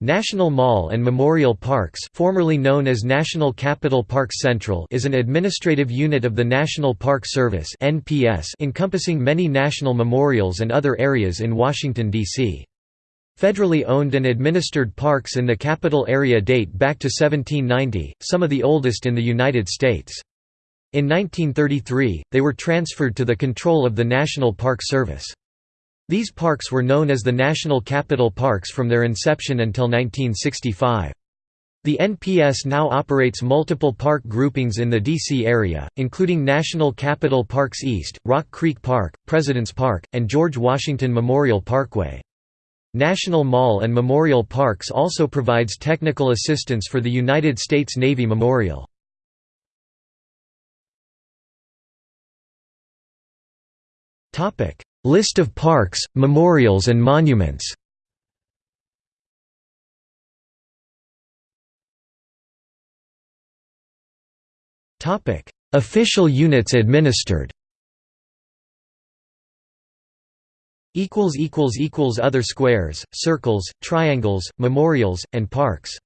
National Mall and Memorial Parks formerly known as National Capital Parks Central is an administrative unit of the National Park Service encompassing many national memorials and other areas in Washington, D.C. Federally owned and administered parks in the capital area date back to 1790, some of the oldest in the United States. In 1933, they were transferred to the control of the National Park Service. These parks were known as the National Capital Parks from their inception until 1965. The NPS now operates multiple park groupings in the D.C. area, including National Capital Parks East, Rock Creek Park, President's Park, and George Washington Memorial Parkway. National Mall and Memorial Parks also provides technical assistance for the United States Navy Memorial. List of parks, memorials and monuments. Official units administered. Other squares, circles, triangles, memorials, and parks